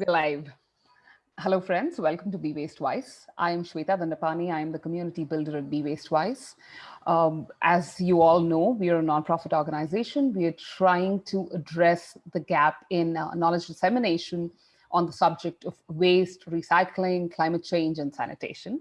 We're live. Hello, friends. Welcome to Be Waste Wise. I am Shweta Dandapani. I am the community builder at Be Waste Wise. Um, as you all know, we are a nonprofit organization. We are trying to address the gap in uh, knowledge dissemination on the subject of waste, recycling, climate change, and sanitation.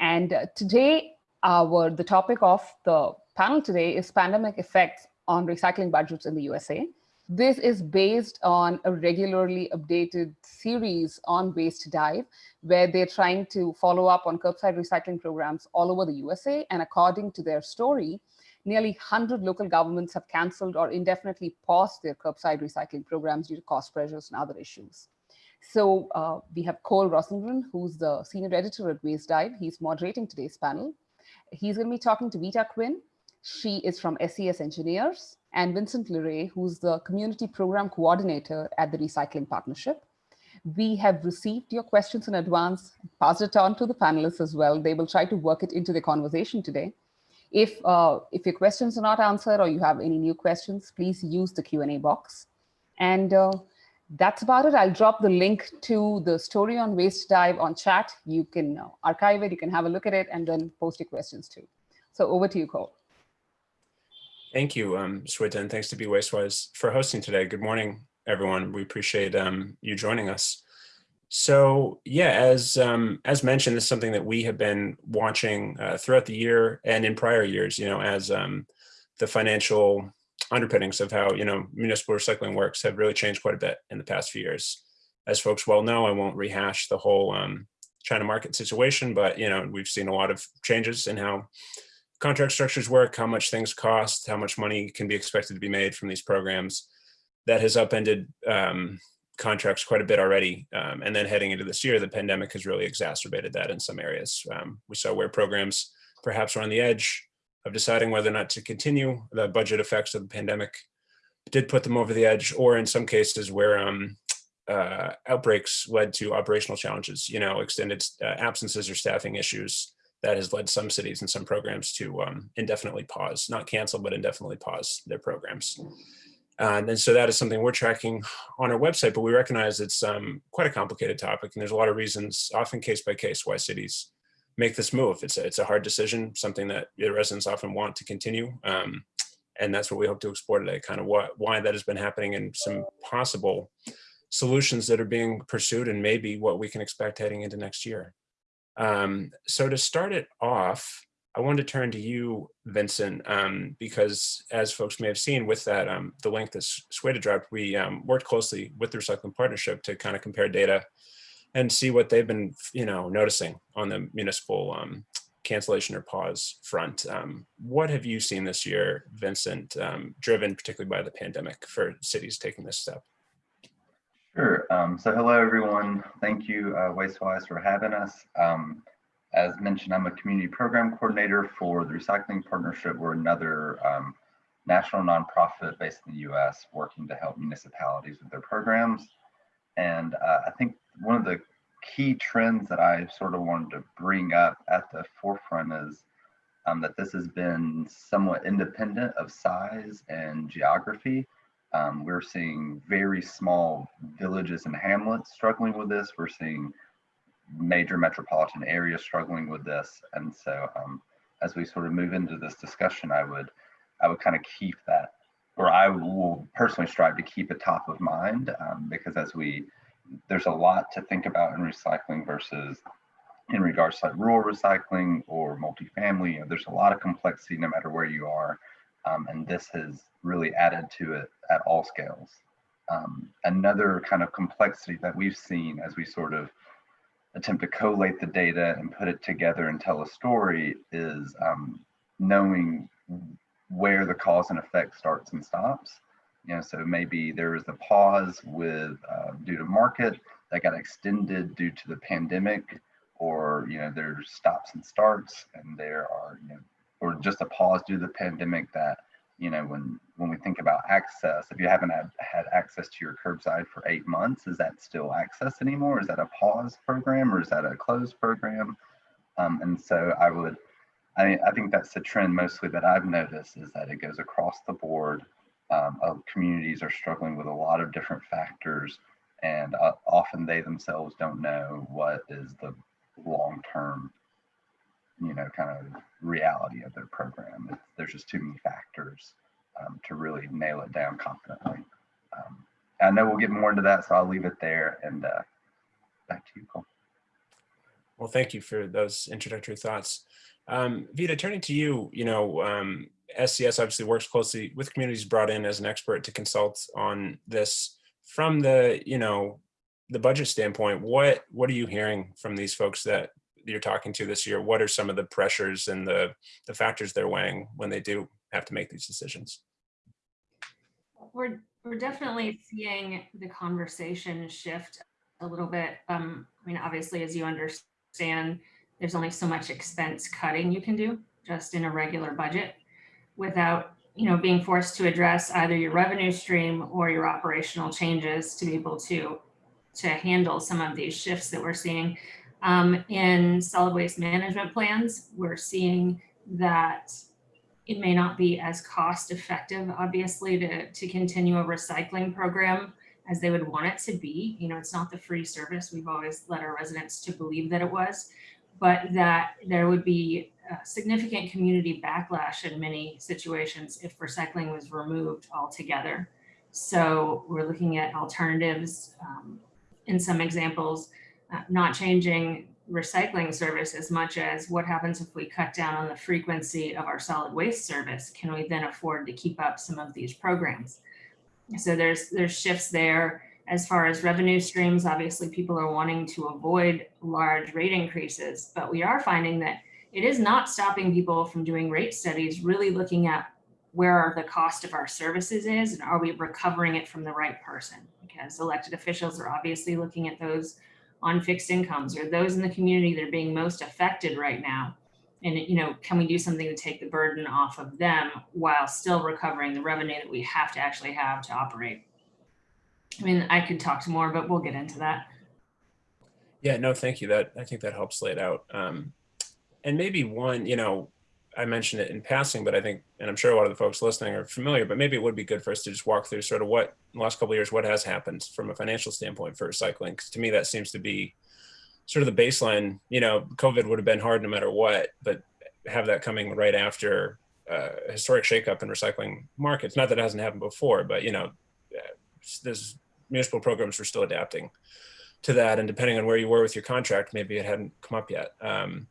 And uh, today, our the topic of the panel today is pandemic effects on recycling budgets in the USA. This is based on a regularly updated series on Waste Dive, where they're trying to follow up on curbside recycling programs all over the USA. And according to their story, nearly 100 local governments have canceled or indefinitely paused their curbside recycling programs due to cost pressures and other issues. So uh, we have Cole Rosengren, who's the senior editor at Waste Dive. He's moderating today's panel. He's going to be talking to Vita Quinn. She is from SCS Engineers and Vincent Leray, who's the community program coordinator at the Recycling Partnership. We have received your questions in advance, passed it on to the panelists as well. They will try to work it into the conversation today. If, uh, if your questions are not answered or you have any new questions, please use the Q&A box. And uh, that's about it. I'll drop the link to the story on Waste Dive on chat. You can uh, archive it, you can have a look at it, and then post your questions too. So over to you, Cole. Thank you, um, and thanks to Be Wastewise for hosting today. Good morning, everyone. We appreciate um, you joining us. So yeah, as um, as mentioned, this is something that we have been watching uh, throughout the year and in prior years. You know, as um, the financial underpinnings of how you know municipal recycling works have really changed quite a bit in the past few years. As folks well know, I won't rehash the whole um, China market situation, but you know we've seen a lot of changes in how contract structures work, how much things cost, how much money can be expected to be made from these programs. That has upended um, contracts quite a bit already. Um, and then heading into this year, the pandemic has really exacerbated that in some areas. Um, we saw where programs perhaps were on the edge of deciding whether or not to continue. The budget effects of the pandemic did put them over the edge, or in some cases where um, uh, outbreaks led to operational challenges, you know, extended uh, absences or staffing issues, that has led some cities and some programs to um, indefinitely pause, not cancel, but indefinitely pause their programs. Um, and so that is something we're tracking on our website, but we recognize it's um, quite a complicated topic. And there's a lot of reasons, often case by case, why cities make this move. It's a, it's a hard decision, something that the residents often want to continue. Um, and that's what we hope to explore today, kind of why that has been happening and some possible solutions that are being pursued and maybe what we can expect heading into next year. Um, so to start it off, I wanted to turn to you, Vincent, um, because as folks may have seen with that, um, the link that Shweta dropped, we um, worked closely with the Recycling Partnership to kind of compare data and see what they've been, you know, noticing on the municipal um, cancellation or pause front. Um, what have you seen this year, Vincent, driven particularly by the pandemic for cities taking this step? Sure. Um, so hello, everyone. Thank you, uh, WasteWise, for having us. Um, as mentioned, I'm a community program coordinator for the Recycling Partnership. We're another um, national nonprofit based in the U.S. working to help municipalities with their programs. And uh, I think one of the key trends that I sort of wanted to bring up at the forefront is um, that this has been somewhat independent of size and geography. Um, we're seeing very small villages and hamlets struggling with this. We're seeing major metropolitan areas struggling with this. And so um, as we sort of move into this discussion, I would, I would kind of keep that, or I will personally strive to keep it top of mind um, because as we, there's a lot to think about in recycling versus in regards to like rural recycling or multifamily. You know, there's a lot of complexity no matter where you are. Um, and this has really added to it at all scales. Um, another kind of complexity that we've seen as we sort of attempt to collate the data and put it together and tell a story is um, knowing where the cause and effect starts and stops. You know, so maybe there was a pause with uh, due to market that got extended due to the pandemic, or you know, there's stops and starts, and there are you know or just a pause due to the pandemic that you know when when we think about access if you haven't had, had access to your curbside for eight months is that still access anymore? Is that a pause program or is that a closed program? Um, and so i would I, I think that's the trend mostly that i've noticed is that it goes across the board. Um, of communities are struggling with a lot of different factors and uh, often they themselves don't know what is the long-term you know kind of reality of their program. There's just too many factors um, to really nail it down confidently. Um, i know we'll get more into that so i'll leave it there and uh, back to you cole. Well thank you for those introductory thoughts. Um, Vita, turning to you, you know, um, SCS obviously works closely with communities brought in as an expert to consult on this. From the, you know, the budget standpoint, what, what are you hearing from these folks that you're talking to this year? What are some of the pressures and the, the factors they're weighing when they do have to make these decisions? We're, we're definitely seeing the conversation shift a little bit. Um, I mean, obviously, as you understand, there's only so much expense cutting you can do just in a regular budget without you know being forced to address either your revenue stream or your operational changes to be able to to handle some of these shifts that we're seeing um, in solid waste management plans we're seeing that it may not be as cost effective obviously to to continue a recycling program as they would want it to be you know it's not the free service we've always led our residents to believe that it was but that there would be significant community backlash in many situations if recycling was removed altogether. So we're looking at alternatives um, in some examples, uh, not changing recycling service as much as what happens if we cut down on the frequency of our solid waste service? Can we then afford to keep up some of these programs? So there's there's shifts there. As far as revenue streams, obviously people are wanting to avoid large rate increases, but we are finding that it is not stopping people from doing rate studies, really looking at where the cost of our services is and are we recovering it from the right person? Because elected officials are obviously looking at those on fixed incomes or those in the community that are being most affected right now. And, you know, can we do something to take the burden off of them while still recovering the revenue that we have to actually have to operate? I mean, I could talk to more, but we'll get into that. Yeah, no, thank you. That I think that helps lay it out. Um, and maybe one, you know, I mentioned it in passing, but I think, and I'm sure a lot of the folks listening are familiar, but maybe it would be good for us to just walk through sort of what the last couple of years, what has happened from a financial standpoint for recycling. Because to me, that seems to be sort of the baseline. You know, COVID would have been hard no matter what, but have that coming right after uh, historic shakeup in recycling markets. Not that it hasn't happened before, but you know, uh, there's municipal programs were still adapting to that, and depending on where you were with your contract, maybe it hadn't come up yet. Um,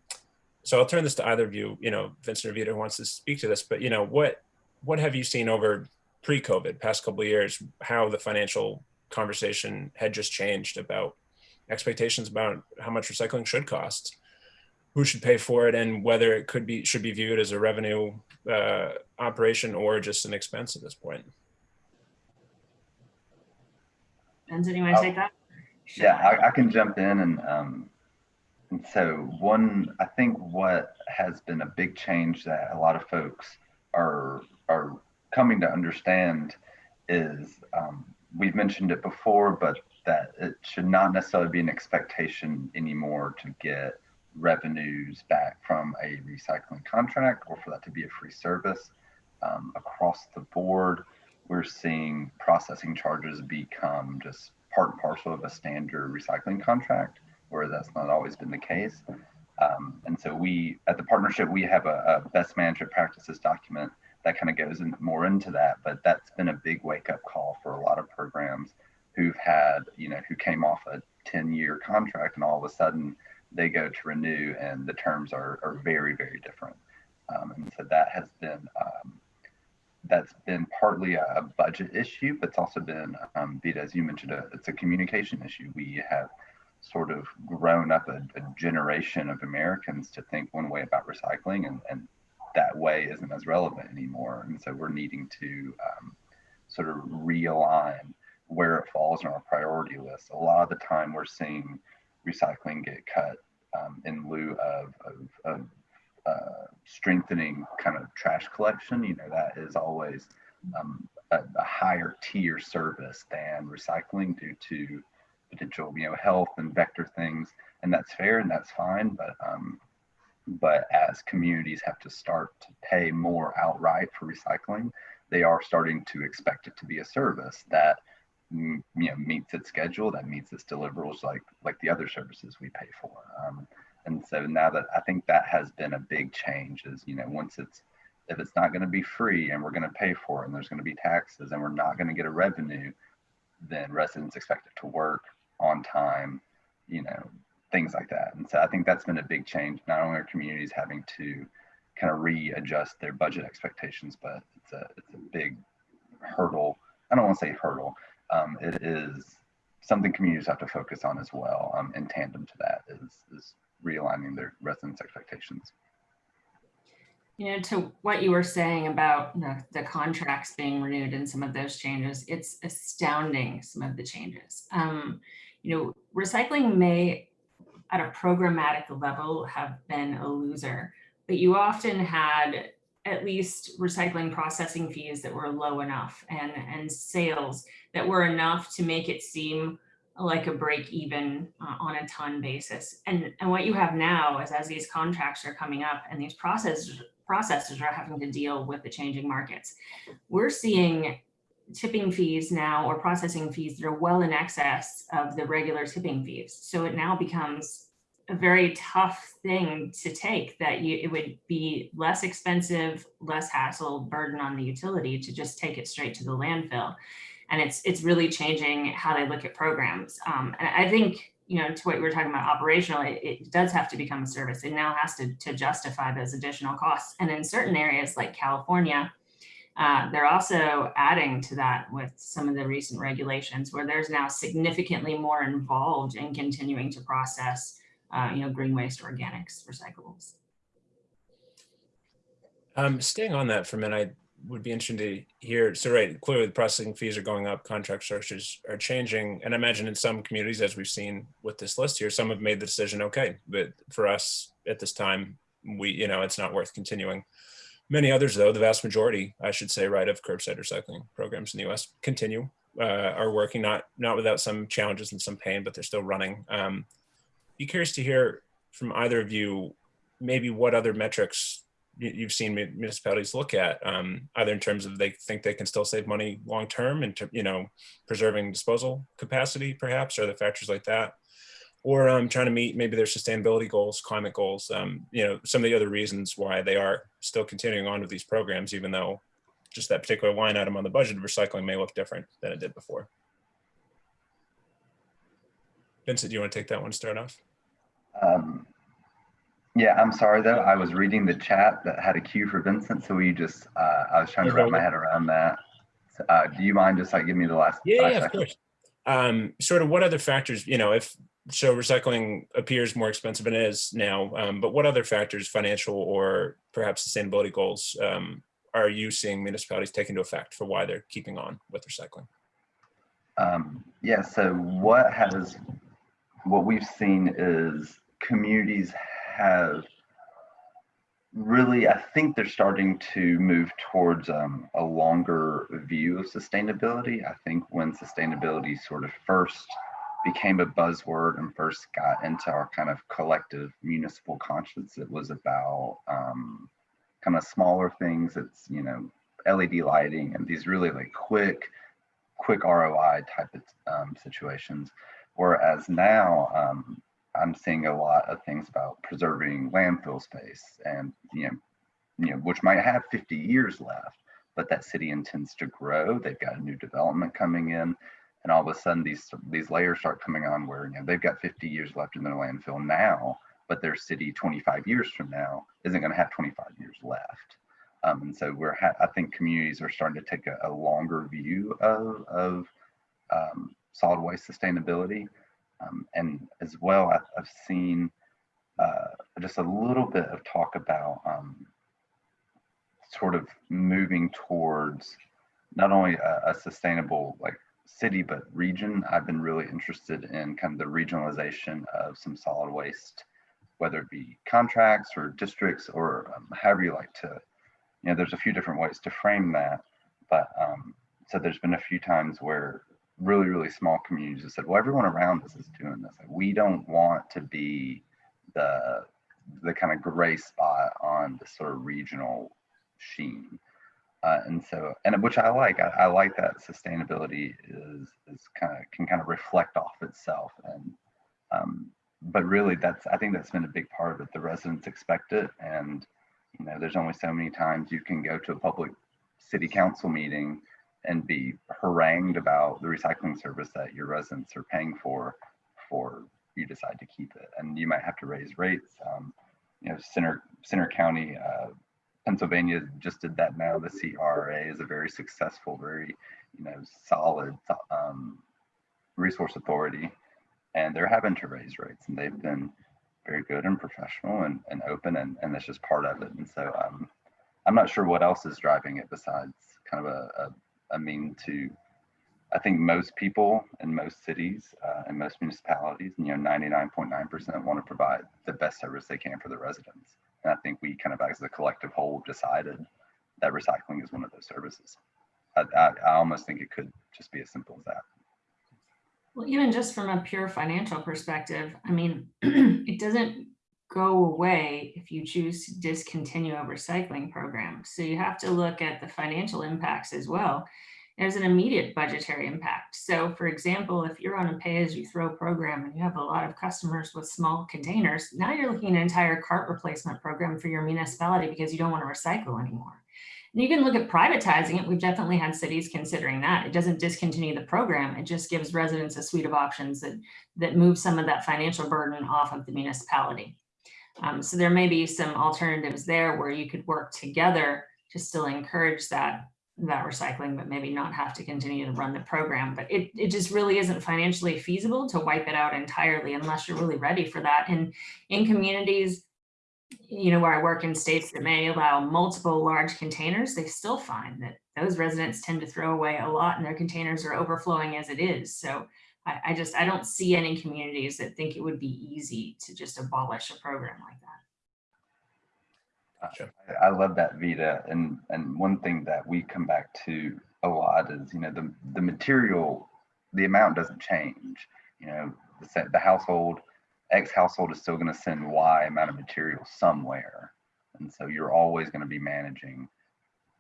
so I'll turn this to either of you, you know, Vincent or Vita wants to speak to this, but you know, what what have you seen over pre-COVID, past couple of years, how the financial conversation had just changed about expectations about how much recycling should cost, who should pay for it, and whether it could be should be viewed as a revenue uh, operation or just an expense at this point. Vincent, you want to take that? Yeah, I, I, can jump in and um, and so one, I think what has been a big change that a lot of folks are are coming to understand is um, we've mentioned it before, but that it should not necessarily be an expectation anymore to get revenues back from a recycling contract or for that to be a free service. Um, across the board, we're seeing processing charges become just part and parcel of a standard recycling contract where that's not always been the case. Um, and so we, at the partnership, we have a, a best management practices document that kind of goes in, more into that. But that's been a big wake up call for a lot of programs who've had, you know, who came off a 10 year contract and all of a sudden they go to renew and the terms are, are very, very different. Um, and so that has been, um, that's been partly a budget issue, but it's also been, um, Vita, as you mentioned, a, it's a communication issue. We have sort of grown up a, a, generation of Americans to think one way about recycling, and, and that way isn't as relevant anymore. And so we're needing to um, sort of realign where it falls on our priority list. A lot of the time, we're seeing recycling get cut um, in lieu of, of, of uh, strengthening kind of trash collection. You know, that is always um, a, a higher tier service than recycling due to potential, you know, health and vector things, and that's fair and that's fine. But um, but as communities have to start to pay more outright for recycling, they are starting to expect it to be a service that mm, you know meets its schedule, that meets its deliverables, like like the other services we pay for. Um, and so now that I think that has been a big change is you know once it's if it's not going to be free and we're going to pay for it and there's going to be taxes and we're not going to get a revenue, then residents expect it to work on time, you know, things like that. And so I think that's been a big change. Not only are communities having to kind of readjust their budget expectations, but it's a it's a big hurdle. I don't want to say hurdle. Um, it is something communities have to focus on as well. Um, in tandem to that is is realigning their residents' expectations. You know, to what you were saying about the, the contracts being renewed and some of those changes, it's astounding some of the changes. Um, you know, recycling may at a programmatic level have been a loser, but you often had at least recycling processing fees that were low enough and, and sales that were enough to make it seem like a break even uh, on a ton basis. And, and what you have now is as these contracts are coming up and these processes processors are having to deal with the changing markets. We're seeing tipping fees now or processing fees that are well in excess of the regular tipping fees. So it now becomes a very tough thing to take that you, it would be less expensive, less hassle burden on the utility to just take it straight to the landfill. And it's it's really changing how they look at programs. Um, and I think you know, to what we were talking about operational, it, it, does have to become a service. It now has to, to justify those additional costs. And in certain areas like California, uh, they're also adding to that with some of the recent regulations where there's now significantly more involved in continuing to process, uh, you know, green waste, organics, recyclables. Um, staying on that for a minute, I would be interested to hear. So right, clearly the processing fees are going up, contract structures are changing. And I imagine in some communities, as we've seen with this list here, some have made the decision, okay, but for us at this time, we, you know, it's not worth continuing. Many others though, the vast majority, I should say, right, of curbside recycling programs in the US continue, uh, are working, not, not without some challenges and some pain, but they're still running. Um, be curious to hear from either of you, maybe what other metrics you've seen municipalities look at, um, either in terms of they think they can still save money long term and you know preserving disposal capacity, perhaps, or the factors like that, or um, trying to meet maybe their sustainability goals, climate goals. Um, you know, some of the other reasons why they are still continuing on with these programs, even though just that particular line item on the budget of recycling may look different than it did before. Vincent, do you want to take that one start off? Um, yeah, I'm sorry though. I was reading the chat that had a cue for Vincent, so we just uh, I was trying to wrap my head around that. So, uh, do you mind just like giving me the last? Yeah, yeah, of course. Um, sort of what other factors, you know, if so recycling appears more expensive than it is now, um, but what other factors, financial or perhaps sustainability goals, um, are you seeing municipalities take into effect for why they're keeping on with recycling? Um, yeah, so what has, what we've seen is communities have really, I think they're starting to move towards um, a longer view of sustainability. I think when sustainability sort of first became a buzzword and first got into our kind of collective municipal conscience, it was about um, kind of smaller things. It's, you know, LED lighting and these really like quick, quick ROI type of um, situations. Whereas now, um, I'm seeing a lot of things about preserving landfill space and, you know, you know, which might have 50 years left, but that city intends to grow. They've got a new development coming in and all of a sudden these, these layers start coming on where, you know, they've got 50 years left in their landfill now, but their city 25 years from now isn't going to have 25 years left. Um, and so we're, I think communities are starting to take a, a longer view of, of um, solid waste sustainability. Um, and as well, I've, I've seen uh, just a little bit of talk about um, sort of moving towards not only a, a, sustainable like city, but region. I've been really interested in kind of the regionalization of some solid waste, whether it be contracts or districts or um, however you like to, you know, there's a few different ways to frame that. But um, so there's been a few times where really, really small communities that said, well, everyone around us is doing this. Like, we don't want to be the the kind of gray spot on the sort of regional sheen. Uh, and so, and which I like, I, I like that sustainability is, is kind of, can kind of reflect off itself. And, um, but really that's, I think that's been a big part of it. The residents expect it. And, you know, there's only so many times you can go to a public city council meeting and be harangued about the recycling service that your residents are paying for, for you decide to keep it. And you might have to raise rates. Um, you know, Centre, Centre County, uh, Pennsylvania just did that now. The CRA is a very successful, very, you know, solid um, resource authority. And they're having to raise rates and they've been very good and professional and, and open and, and that's just part of it. And so um, I'm not sure what else is driving it besides kind of a, a, a mean to, I think most people in most cities uh, and most municipalities, you know, 99.9% want to provide the best service they can for the residents. And I think we kind of as a collective whole decided that recycling is one of those services. I, I, I almost think it could just be as simple as that. Well, even just from a pure financial perspective, I mean, it doesn't go away if you choose to discontinue a recycling program. So you have to look at the financial impacts as well. There's an immediate budgetary impact. So for example, if you're on a pay as you throw program and you have a lot of customers with small containers, now you're looking at an entire cart replacement program for your municipality because you don't want to recycle anymore. And you can look at privatizing it. We've definitely had cities considering that. It doesn't discontinue the program. It just gives residents a suite of options that, that move some of that financial burden off of the municipality. Um, so there may be some alternatives there where you could work together to still encourage that that recycling, but maybe not have to continue to run the program. But it, it just really isn't financially feasible to wipe it out entirely unless you're really ready for that. And in communities, you know, where I work in states that may allow multiple large containers, they still find that those residents tend to throw away a lot and their containers are overflowing as it is. So I, I just, I don't see any communities that think it would be easy to just abolish a program like that. Gotcha. I, I love that Vita. And, and one thing that we come back to a lot is, you know, the, the material, the amount doesn't change. You know, the, the household, X household is still going to send Y amount of material somewhere. And so you're always going to be managing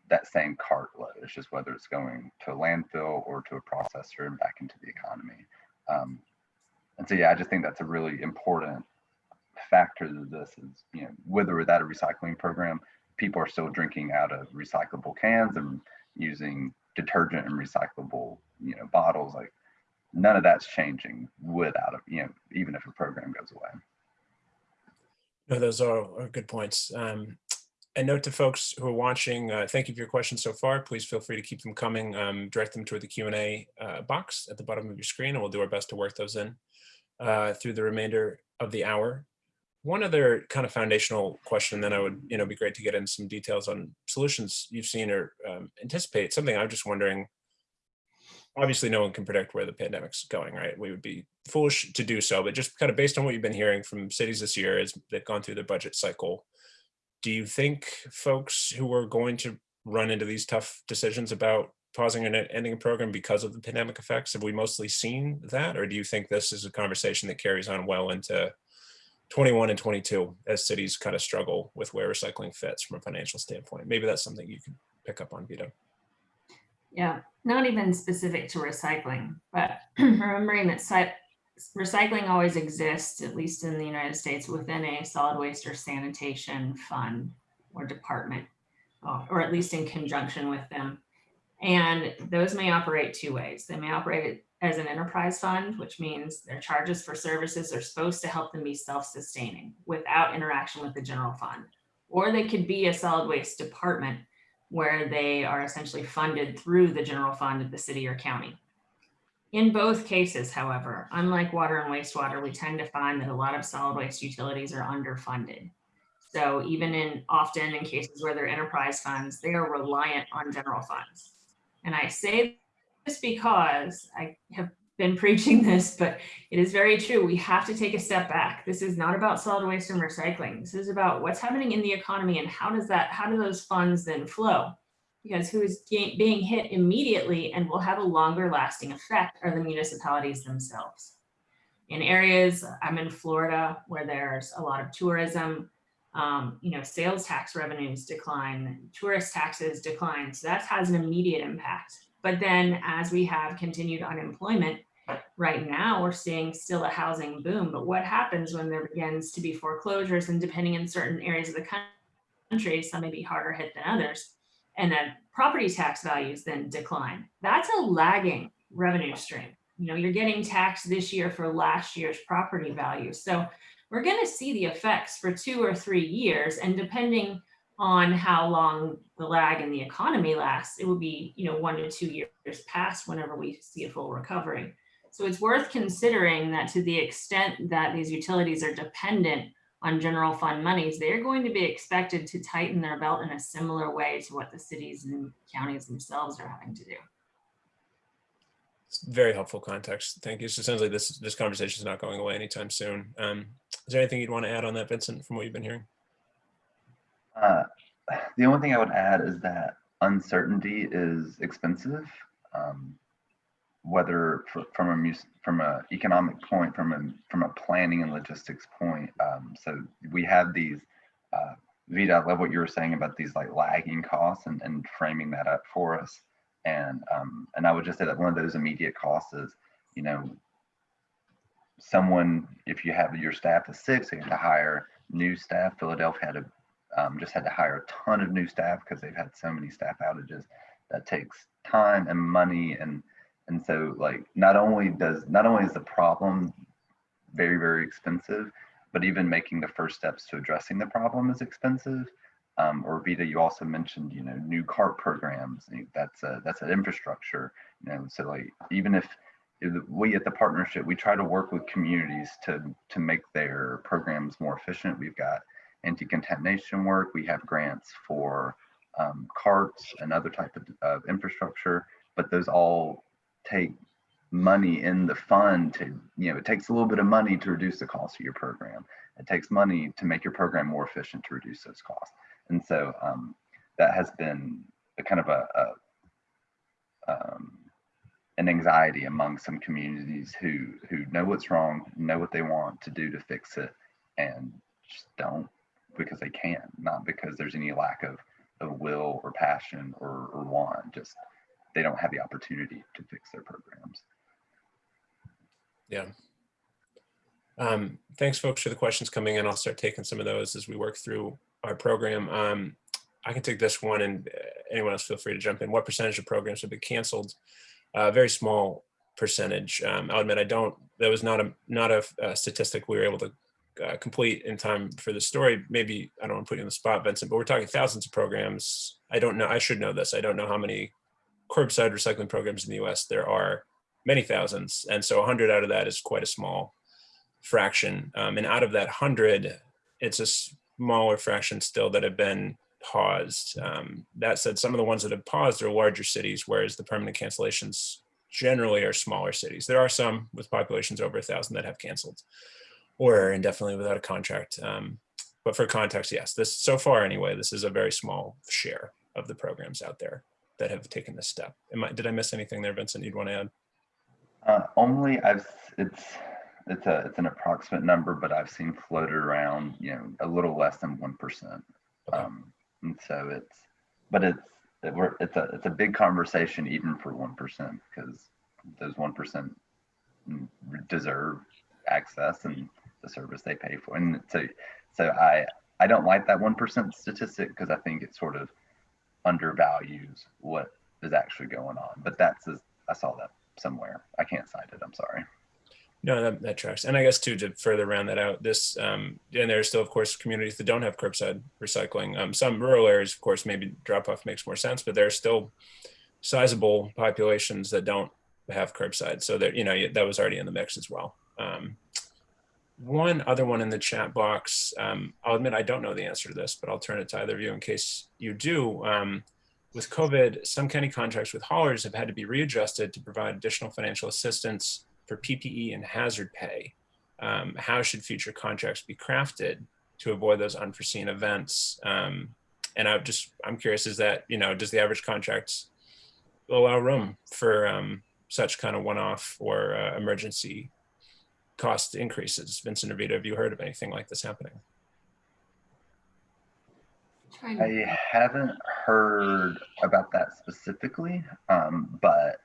that same cart load. It's just whether it's going to a landfill or to a processor and back into the economy. Um, and so, yeah, I just think that's a really important factor to this is, you know, whether without a recycling program, people are still drinking out of recyclable cans and using detergent and recyclable, you know, bottles. Like none of that's changing without a, you know, even if a program goes away. No, those are, are good points. Um, and note to folks who are watching, uh, thank you for your questions so far. Please feel free to keep them coming. Um, direct them toward the Q&A uh, box at the bottom of your screen, and we'll do our best to work those in uh, through the remainder of the hour. One other kind of foundational question, then I would, you know, be great to get into some details on solutions you've seen or um, anticipate. Something I'm just wondering, obviously no one can predict where the pandemic's going, right? We would be foolish to do so, but just kind of based on what you've been hearing from cities this year as they've gone through their budget cycle, do you think folks who are going to run into these tough decisions about pausing and ending a program because of the pandemic effects, have we mostly seen that? Or do you think this is a conversation that carries on well into 21 and 22 as cities kind of struggle with where recycling fits from a financial standpoint? Maybe that's something you can pick up on, Vita. Yeah, not even specific to recycling, but remembering that recycling always exists, at least in the United States, within a solid waste or sanitation fund or department, uh, or at least in conjunction with them. And those may operate two ways. They may operate as an enterprise fund, which means their charges for services are supposed to help them be self-sustaining without interaction with the general fund. Or they could be a solid waste department where they are essentially funded through the general fund of the city or county. In both cases, however, unlike water and wastewater, we tend to find that a lot of solid waste utilities are underfunded. So even in often in cases where they're enterprise funds, they are reliant on general funds. And I say this because I have been preaching this, but it is very true. We have to take a step back. This is not about solid waste and recycling. This is about what's happening in the economy and how does that, how do those funds then flow? because who is being hit immediately and will have a longer lasting effect are the municipalities themselves. In areas, I'm in Florida, where there's a lot of tourism, Um, you know, sales tax revenues decline, tourist taxes decline. So that has an immediate impact. But then as we have continued unemployment, right now we're seeing still a housing boom. But what happens when there begins to be foreclosures and depending in certain areas of the country, some may be harder hit than others, and then property tax values then decline. That's a lagging revenue stream. You know, you're getting taxed this year for last year's property value. So we're going to see the effects for two or three years. And depending on how long the lag in the economy lasts, it will be, you know, one to two years past whenever we see a full recovery. So it's worth considering that to the extent that these utilities are dependent on general fund monies, they're going to be expected to tighten their belt in a similar way to what the cities and counties themselves are having to do. It's very helpful context. Thank you. So it sounds like this this conversation is not going away anytime soon. Um, is there anything you'd want to add on that, Vincent, from what you've been hearing? Uh, the only thing I would add is that uncertainty is expensive, um, whether for, from a from a economic point, from a from a planning and logistics point. Um, so we have these. Uh, Vita, I love what you were saying about these like lagging costs and, and framing that up for us. And um, and I would just say that one of those immediate costs is, you know, someone if you have your staff is six, you have to hire new staff. Philadelphia had a um, just had to hire a ton of new staff because they've had so many staff outages. That takes time and money and and so like not only does not only is the problem very very expensive, but even making the first steps to addressing the problem is expensive um, or Vita, you also mentioned, you know, new CART programs. That's a, that's an infrastructure. You know, so like even if we at the partnership, we try to work with communities to to make their programs more efficient. We've got anti-contamination work. We have grants for um, carts and other type of, of infrastructure, but those all take money in the fund to, you know, it takes a little bit of money to reduce the cost of your program. It takes money to make your program more efficient to reduce those costs. And so um, that has been a kind of a, a um, an anxiety among some communities who who know what's wrong, know what they want to do to fix it, and just don't because they can, not because there's any lack of, of will or passion or, or want. Just they don't have the opportunity to fix their programs. Yeah. Um, thanks, folks, for the questions coming in. I'll start taking some of those as we work through our program. Um, I can take this one and uh, anyone else feel free to jump in. What percentage of programs have been canceled? Uh, very small percentage. Um, I'll admit I don't, that was not a, not a, a statistic we were able to uh, complete in time for the story. Maybe, I don't want to put you on the spot, Vincent, but we're talking thousands of programs. I don't know, I should know this. I don't know how many curbside recycling programs in the US. There are many thousands. And so 100 out of that is quite a small fraction. Um, and out of that 100, it's a smaller fraction still that have been paused. Um, that said, some of the ones that have paused are larger cities, whereas the permanent cancellations generally are smaller cities. There are some with populations over a thousand that have canceled or indefinitely without a contract. Um, but for context, yes, this so far anyway, this is a very small share of the programs out there that have taken this step. Am I, did I miss anything there, Vincent, you'd want to add? Uh, only I've, it's, it's a it's an approximate number, but I've seen floated around, you know, a little less than one percent. Okay. Um, and so it's, but it's it, we're, it's a it's a big conversation even for one percent because those one percent deserve access and the service they pay for. And so so I I don't like that one percent statistic because I think it sort of undervalues what is actually going on. But that's I saw that somewhere. I can't cite it. I'm sorry. No, that, that tracks. And I guess too, to further round that out, this, um, and there are still, of course, communities that don't have curbside recycling. Um, some rural areas, of course, maybe drop off makes more sense, but there are still sizable populations that don't have curbside. So that, you know, that was already in the mix as well. Um, one other one in the chat box, um, I'll admit I don't know the answer to this, but I'll turn it to either of you in case you do. Um, with COVID, some county contracts with haulers have had to be readjusted to provide additional financial assistance for PPE and hazard pay. Um, how should future contracts be crafted to avoid those unforeseen events? Um, and I'm just, I'm curious, is that, you know, does the average contract allow room for um, such kind of one-off or uh, emergency cost increases? Vincent or Vida, have you heard of anything like this happening? I haven't heard about that specifically, um, but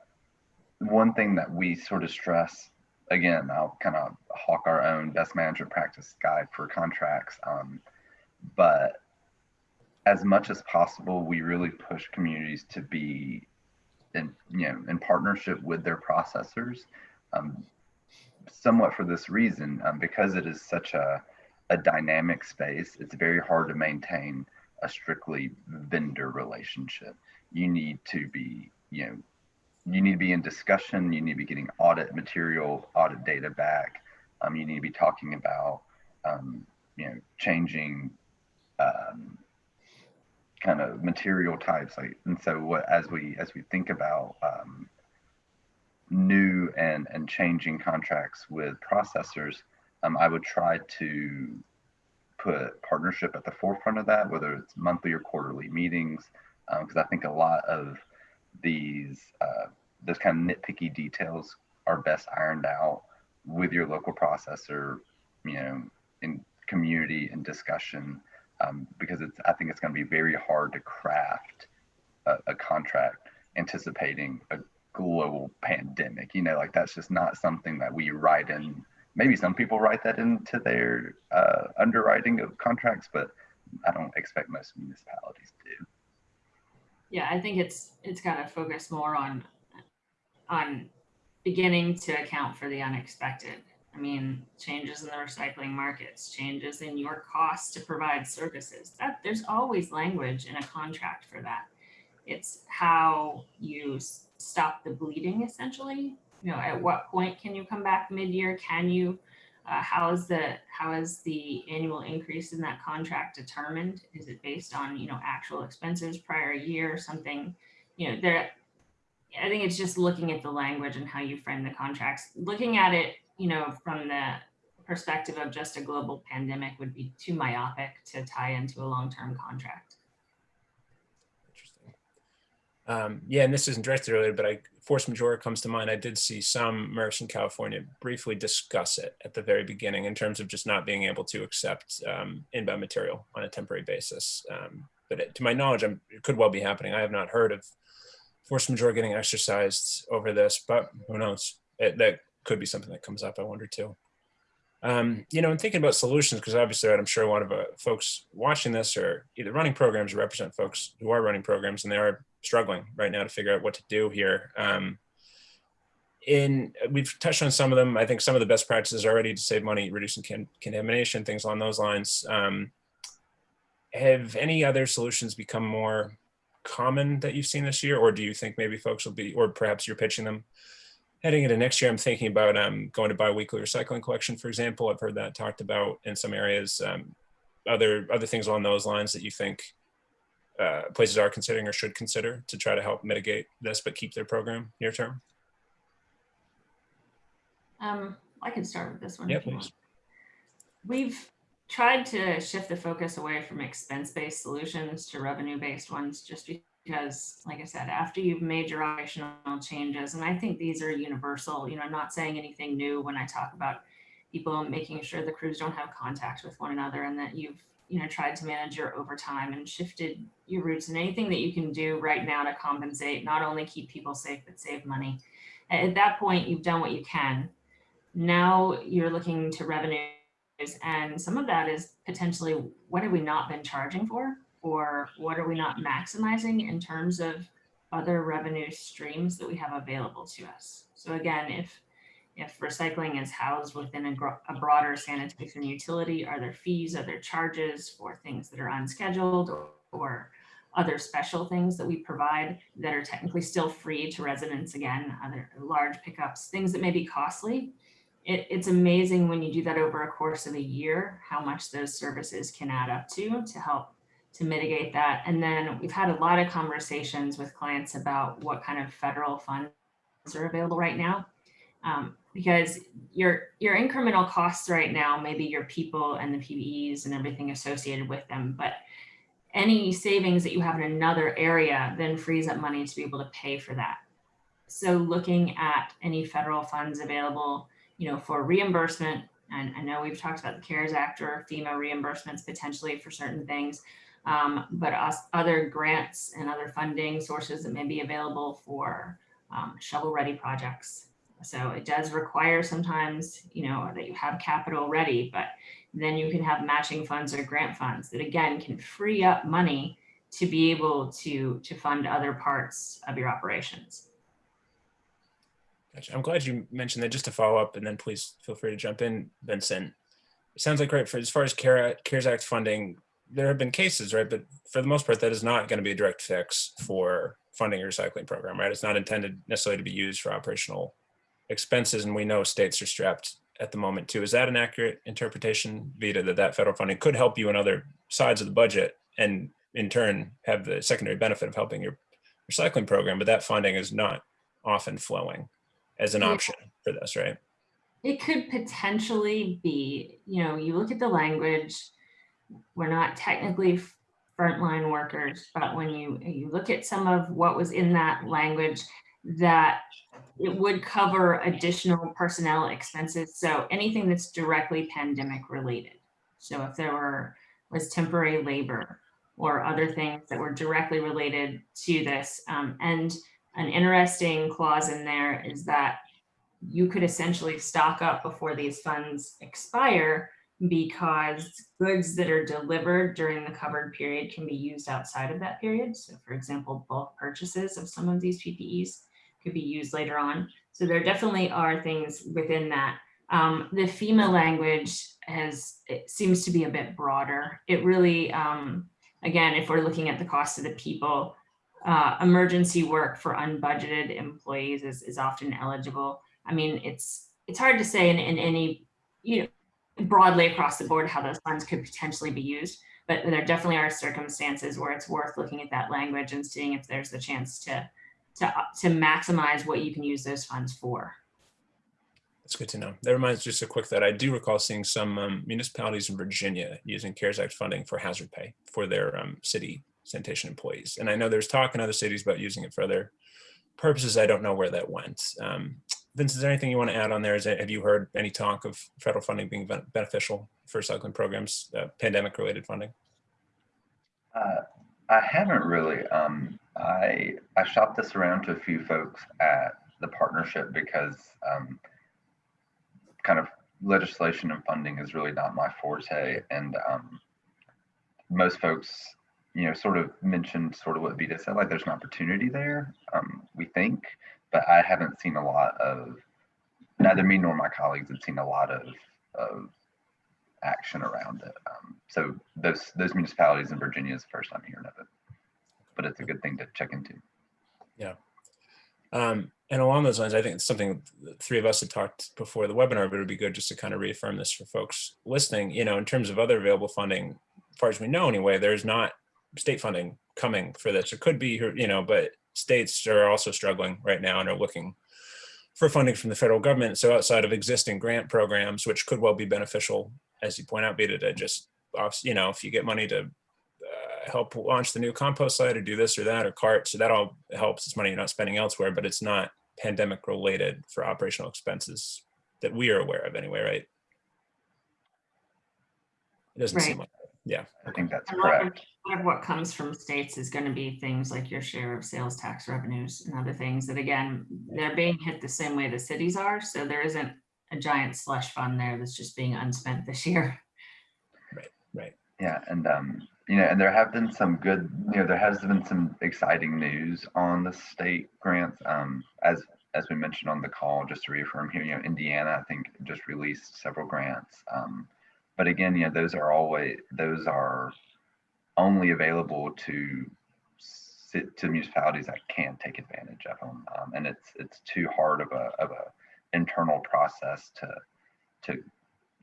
one thing that we sort of stress, again, I'll kind of hawk our own best management practice guide for contracts. Um, but as much as possible, we really push communities to be in, you know, in partnership with their processors. Um, somewhat for this reason, um, because it is such a, a dynamic space, it's very hard to maintain a strictly vendor relationship. You need to be, you know, you need to be in discussion. You need to be getting audit material, audit data back. Um, you need to be talking about, um, you know, changing um, kind of material types. Like, and so what as we as we think about um, new and and changing contracts with processors, um, I would try to put partnership at the forefront of that, whether it's monthly or quarterly meetings, because I think a lot of these uh, those kind of nitpicky details are best ironed out with your local processor, you know, in community and discussion, um, because it's I think it's going to be very hard to craft a, a contract anticipating a global pandemic. You know, like that's just not something that we write in maybe some people write that into their uh, underwriting of contracts, but I don't expect most municipalities do. Yeah, I think it's, it's got to focus more on, on beginning to account for the unexpected. I mean, changes in the recycling markets, changes in your costs to provide services. That there's always language in a contract for that. It's how you stop the bleeding essentially. You know, at what point can you come back mid-year? Can you, uh, how is the, how is the annual increase in that contract determined? Is it based on, you know, actual expenses prior year or something? You know, there, I think it's just looking at the language and how you frame the contracts. Looking at it, you know, from the perspective of just a global pandemic would be too myopic to tie into a long-term contract. Um, yeah, and this isn't directly related, but I force majeure comes to mind. I did see some MRFs in California briefly discuss it at the very beginning in terms of just not being able to accept um, inbound material on a temporary basis. Um, but it, to my knowledge, I'm, it could well be happening. I have not heard of force majeure getting exercised over this, but who knows? It, that could be something that comes up. I wonder too. Um, you know, and thinking about solutions, because obviously, I'm sure a lot of uh, folks watching this are either running programs or represent folks who are running programs, and they are struggling right now to figure out what to do here. Um, in we've touched on some of them. I think some of the best practices already to save money, reducing con contamination, things along those lines. Um, have any other solutions become more common that you've seen this year, or do you think maybe folks will be, or perhaps you're pitching them heading into next year? I'm thinking about um, going to biweekly recycling collection, for example. I've heard that talked about in some areas. Um, other other things along those lines that you think uh, places are considering or should consider to try to help mitigate this, but keep their program near term? Um, I can start with this one. Yeah, if you want. please. We've tried to shift the focus away from expense-based solutions to revenue-based ones, just because, like I said, after you've made your operational changes, and I think these are universal, you know, I'm not saying anything new when I talk about people making sure the crews don't have contact with one another and that you've, you know, tried to manage your overtime and shifted your routes and anything that you can do right now to compensate, not only keep people safe, but save money. At that point, you've done what you can. Now you're looking to revenues and some of that is potentially what have we not been charging for or what are we not maximizing in terms of other revenue streams that we have available to us so again if if recycling is housed within a, a broader sanitation utility are there fees are there charges for things that are unscheduled or, or other special things that we provide that are technically still free to residents again other large pickups things that may be costly it, it's amazing when you do that over a course of a year, how much those services can add up to, to help to mitigate that. And then we've had a lot of conversations with clients about what kind of federal funds are available right now. Um, because your, your incremental costs right now, maybe your people and the PPEs and everything associated with them, but any savings that you have in another area then frees up money to be able to pay for that. So looking at any federal funds available, you know, for reimbursement, and I know we've talked about the CARES Act or FEMA reimbursements potentially for certain things, um, but other grants and other funding sources that may be available for um, shovel-ready projects. So it does require sometimes, you know, that you have capital ready, but then you can have matching funds or grant funds that again can free up money to be able to to fund other parts of your operations. Gotcha. I'm glad you mentioned that. Just to follow up, and then please feel free to jump in, Vincent. It sounds like right for as far as CARE, CARES Act funding, there have been cases, right? But for the most part, that is not going to be a direct fix for funding a recycling program, right? It's not intended necessarily to be used for operational expenses, and we know states are strapped at the moment too. Is that an accurate interpretation, Vita, that that federal funding could help you in other sides of the budget and in turn have the secondary benefit of helping your recycling program, but that funding is not often flowing as an option for this, right? It could potentially be, you know, you look at the language, we're not technically frontline workers, but when you, you look at some of what was in that language, that it would cover additional personnel expenses. So anything that's directly pandemic related. So if there were, was temporary labor or other things that were directly related to this. Um, and an interesting clause in there is that you could essentially stock up before these funds expire because goods that are delivered during the covered period can be used outside of that period. So for example, bulk purchases of some of these PPEs could be used later on. So there definitely are things within that. Um, the FEMA language has, it seems to be a bit broader. It really, um, again, if we're looking at the cost of the people, uh, emergency work for unbudgeted employees is, is often eligible. I mean, it's it's hard to say in, in any, you know, broadly across the board how those funds could potentially be used, but there definitely are circumstances where it's worth looking at that language and seeing if there's a chance to to uh, to maximize what you can use those funds for. That's good to know. That reminds just a quick that I do recall seeing some um, municipalities in Virginia using CARES Act funding for hazard pay for their um, city sanitation employees. And I know there's talk in other cities about using it for other purposes. I don't know where that went. Um, Vince, is there anything you want to add on there? Is it, have you heard any talk of federal funding being beneficial for recycling programs, uh, pandemic related funding? Uh, I haven't really. Um, I I shopped this around to a few folks at the partnership because um, kind of legislation and funding is really not my forte, and um, most folks, you know, sort of mentioned sort of what Vita said, like there's an opportunity there. Um, we think, but I haven't seen a lot of. Neither me nor my colleagues have seen a lot of of action around it. Um, so those those municipalities in Virginia is the first I'm hearing of it, but it's a good thing to check into. Um, and along those lines, I think it's something the three of us had talked before the webinar, but it would be good just to kind of reaffirm this for folks listening. You know, in terms of other available funding, as far as we know anyway, there's not state funding coming for this. It could be, you know, but states are also struggling right now and are looking for funding from the federal government. So outside of existing grant programs, which could well be beneficial, as you point out, Vita, to just, you know, if you get money to uh, help launch the new compost site or do this or that or cart, so that all helps. It's money you're not spending elsewhere, but it's not pandemic related for operational expenses that we are aware of anyway, right? It doesn't seem Right. like, yeah. I think that's A lot correct. a lot of what comes from states is going to be things like your share of sales tax revenues and other things that again, they're being hit the same way the cities are. So there isn't a giant slush fund there that's just being unspent this year. Right. Right. Yeah, and um, you know, and there have been some good, you know, there has been some exciting news on the state grants. Um, as as we mentioned on the call, just to reaffirm here, you know, Indiana, I think just released several grants. Um, but again, you know, those are always those are only available to sit to municipalities that can take advantage of them, um, and it's it's too hard of a of a internal process to to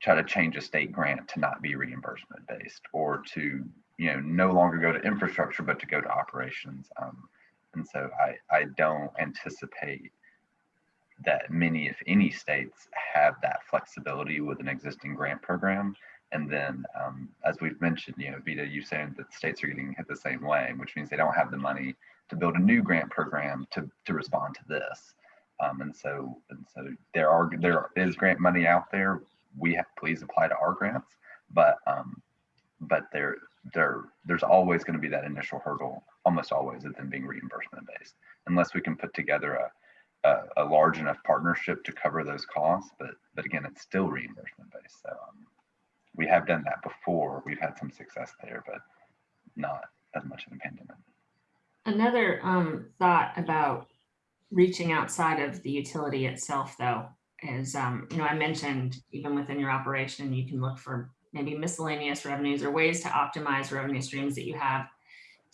try to change a state grant to not be reimbursement based or to you know no longer go to infrastructure but to go to operations. Um, and so I, I don't anticipate that many if any states have that flexibility with an existing grant program. And then um, as we've mentioned you know vita you saying that states are getting hit the same way which means they don't have the money to build a new grant program to, to respond to this um, and so and so there are there is grant money out there we have please apply to our grants but um but there there there's always going to be that initial hurdle, almost always, of them being reimbursement based, unless we can put together a a, a large enough partnership to cover those costs. But but again, it's still reimbursement based. So um, we have done that before. We've had some success there, but not as much in the pandemic. Another um, thought about reaching outside of the utility itself, though, is, um, you know, I mentioned even within your operation, you can look for maybe miscellaneous revenues or ways to optimize revenue streams that you have.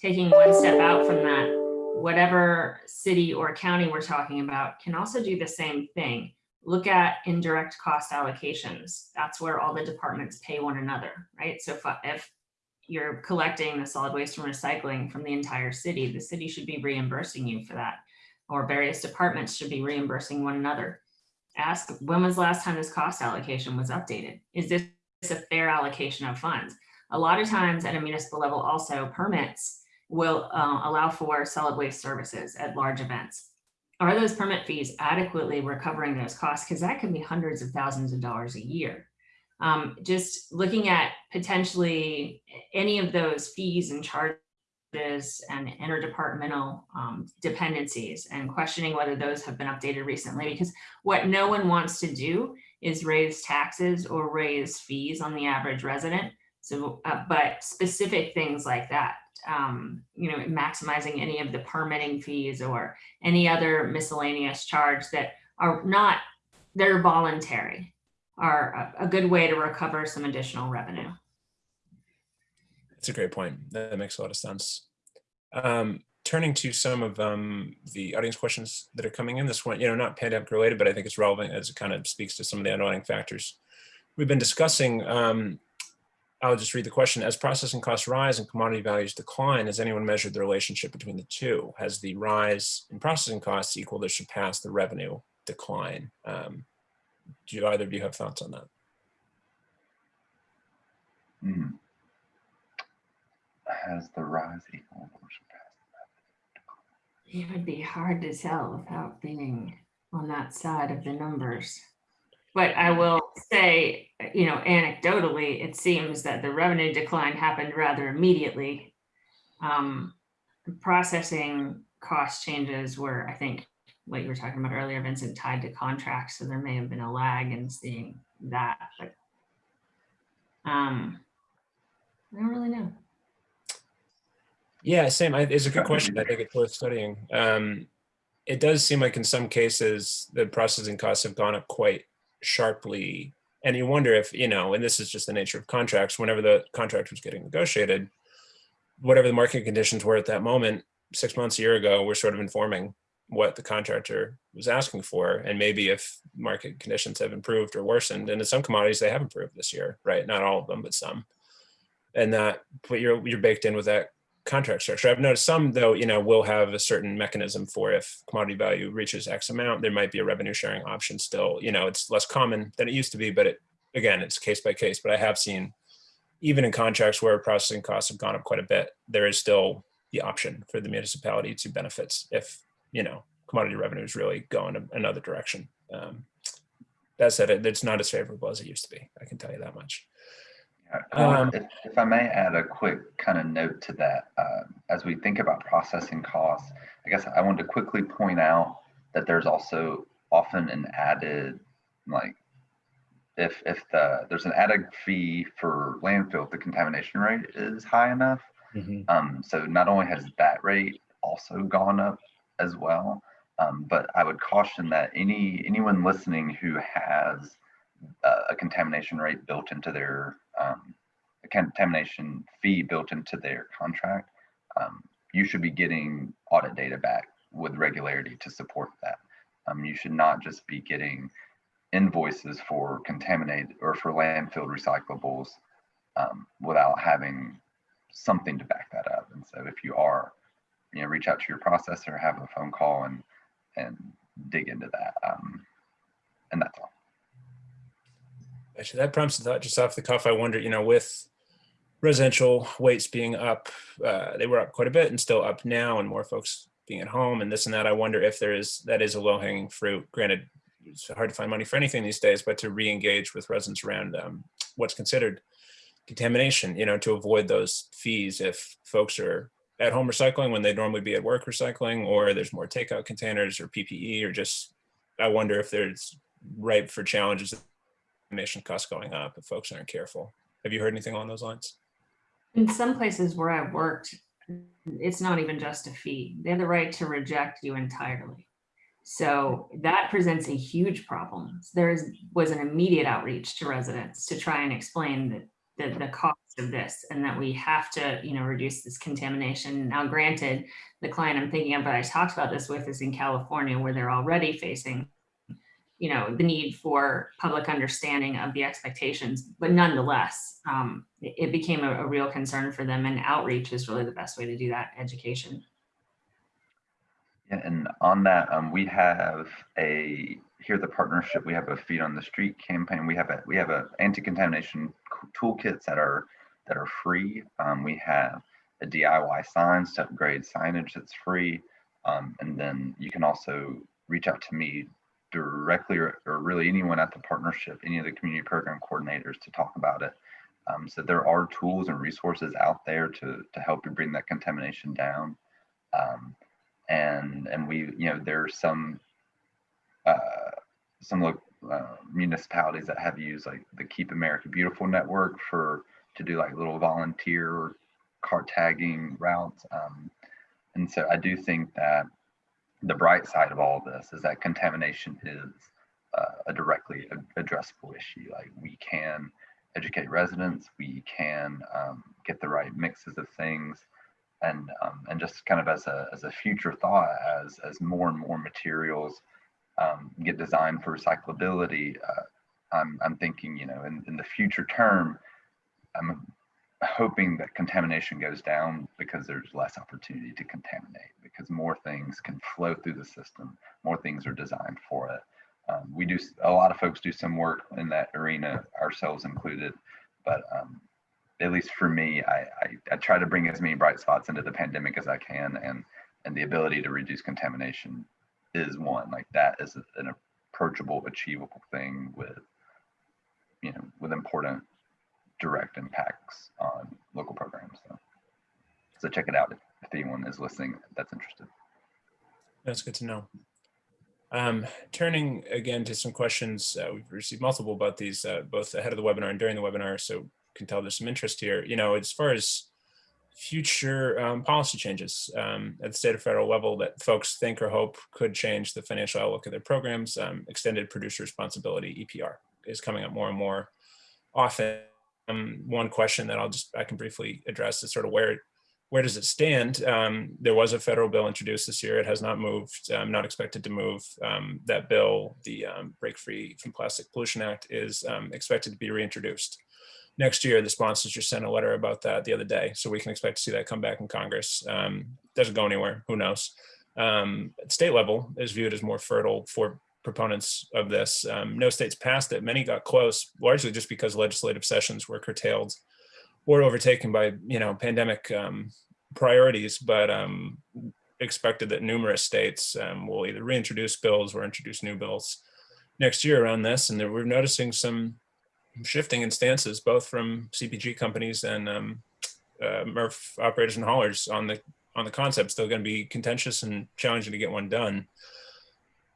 Taking one step out from that, whatever city or county we're talking about can also do the same thing. Look at indirect cost allocations. That's where all the departments pay one another, right? So if, if you're collecting the solid waste and recycling from the entire city, the city should be reimbursing you for that. Or various departments should be reimbursing one another. Ask, when was the last time this cost allocation was updated? Is this a fair allocation of funds? A lot of times at a municipal level also permits will uh, allow for solid waste services at large events. Are those permit fees adequately recovering those costs? Because that could be hundreds of thousands of dollars a year um, just looking at potentially any of those fees and charges and interdepartmental um, dependencies and questioning whether those have been updated recently because what no one wants to do is raise taxes or raise fees on the average resident. So, uh, but specific things like that, um, you know, maximizing any of the permitting fees or any other miscellaneous charge that are not, they're voluntary are a, a good way to recover some additional revenue. That's a great point. That makes a lot of sense. Um, turning to some of um, the audience questions that are coming in this one, you know, not pandemic related, but I think it's relevant as it kind of speaks to some of the underlying factors we've been discussing. Um, I'll just read the question. As processing costs rise and commodity values decline, has anyone measured the relationship between the two? Has the rise in processing costs equal to surpass the revenue decline? Um, do either of you have thoughts on that? Hmm. Has the rise equal or surpassed It would be hard to tell without being on that side of the numbers. But I will say, you know, anecdotally, it seems that the revenue decline happened rather immediately. Um, processing cost changes were, I think, what you were talking about earlier, Vincent, tied to contracts. So there may have been a lag in seeing that, but um, I don't really know. Yeah, same. I, it's a good question. I think it's worth studying. Um, it does seem like in some cases the processing costs have gone up quite sharply. And you wonder if, you know, and this is just the nature of contracts, whenever the contract was getting negotiated, whatever the market conditions were at that moment, six months, a year ago, we're sort of informing what the contractor was asking for and maybe if market conditions have improved or worsened and in some commodities they have improved this year right not all of them but some and that but you're you're baked in with that contract structure i've noticed some though you know will have a certain mechanism for if commodity value reaches x amount there might be a revenue sharing option still you know it's less common than it used to be but it again it's case by case but i have seen even in contracts where processing costs have gone up quite a bit there is still the option for the municipality to benefits if you know, commodity revenues really going another direction. Um, that said, it's not as favorable as it used to be. I can tell you that much. Um, if, if, I may add a quick kind of note to that, uh, as we think about processing costs, I guess I wanted to quickly point out that there's also often an added, like, if if the there's an added fee for landfill, if the contamination rate is high enough. Mm -hmm. Um, so not only has that rate also gone up as well. Um, but I would caution that any anyone listening who has uh, a contamination rate built into their um, a contamination fee built into their contract, um, you should be getting audit data back with regularity to support that. Um, you should not just be getting invoices for contaminated or for landfill recyclables um, without having something to back that up. And so if you are you know, reach out to your processor, have a phone call and, and dig into that. Um, and that's all. Actually, that prompts a thought just off the cuff. I wonder, you know, with residential weights being up, uh, they were up quite a bit and still up now and more folks being at home and this and that. I wonder if there is, that is a low hanging fruit. Granted, it's hard to find money for anything these days, but to re-engage with residents around um, what's considered contamination, you know, to avoid those fees if folks are at home recycling when they'd normally be at work recycling, or there's more takeout containers or PPE, or just, I wonder if there's ripe for challenges, contamination costs going up if folks aren't careful. Have you heard anything along those lines? In some places where I've worked, it's not even just a fee. They have the right to reject you entirely. So that presents a huge problem. There is, was an immediate outreach to residents to try and explain the, the cost of this and that we have to, you know, reduce this contamination. Now, granted, the client I'm thinking of, but I talked about this with is in California where they're already facing, you know, the need for public understanding of the expectations, but nonetheless, um, it, became a, a real concern for them and outreach is really the best way to do that education. Yeah, and on that, um, we have a here the partnership. We have a feet on the street campaign. We have a we have a anti-contamination toolkits that are that are free. Um, we have a DIY signs to upgrade signage that's free, um, and then you can also reach out to me directly or, or, really anyone at the partnership, any of the community program coordinators to talk about it. Um, so there are tools and resources out there to to help you bring that contamination down. Um, and and we you know there's some uh, some uh, municipalities that have used like the Keep America Beautiful network for to do like little volunteer car tagging routes. Um, and so I do think that the bright side of all of this is that contamination is uh, a directly addressable issue. Like we can educate residents, we can um, get the right mixes of things and um, and just kind of as a as a future thought as as more and more materials um, get designed for recyclability uh, I'm, I'm thinking you know in, in the future term i'm hoping that contamination goes down because there's less opportunity to contaminate because more things can flow through the system more things are designed for it um, we do a lot of folks do some work in that arena ourselves included but um, at least for me, I, I, I, try to bring as many bright spots into the pandemic as I can, and and the ability to reduce contamination is one. Like that is an approachable, achievable thing with you know with important direct impacts on local programs. So, so check it out if, if anyone is listening that's interested. That's good to know. Um, turning again to some questions, uh, we've received multiple about these, uh, both ahead of the webinar and during the webinar. So can tell there's some interest here. You know, as far as future um, policy changes um, at the state or federal level that folks think or hope could change the financial outlook of their programs, um, extended producer responsibility, EPR, is coming up more and more often. Um, one question that I'll just, I can briefly address is sort of where where does it stand? Um, there was a federal bill introduced this year. It has not moved, um, not expected to move. Um, that bill, the um, Break Free from Plastic Pollution Act, is um, expected to be reintroduced next year. The sponsors just sent a letter about that the other day. So we can expect to see that come back in Congress. Um, doesn't go anywhere, who knows? At state level is viewed as more fertile for proponents of this. Um, no states passed it. Many got close, largely just because legislative sessions were curtailed or overtaken by, you know, pandemic um, priorities, but um, expected that numerous states um, will either reintroduce bills or introduce new bills next year around this. And we're noticing some shifting in stances, both from CPG companies and um, uh, MRF operators and haulers on the on the concept. Still going to be contentious and challenging to get one done.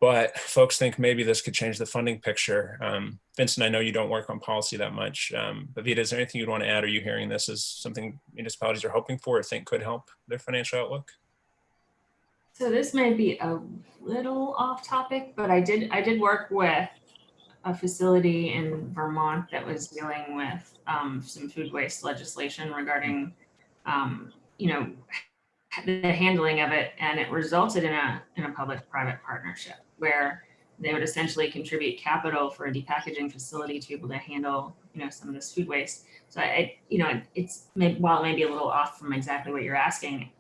But folks think maybe this could change the funding picture. Um, Vincent, I know you don't work on policy that much, um, but Vita, is there anything you'd want to add? Are you hearing this as something municipalities are hoping for or think could help their financial outlook? So this may be a little off topic, but I did I did work with a facility in Vermont that was dealing with um, some food waste legislation regarding, um, you know, the handling of it, and it resulted in a in a public-private partnership where they would essentially contribute capital for a depackaging facility to be able to handle, you know, some of this food waste. So I, you know, it's while it may be a little off from exactly what you're asking,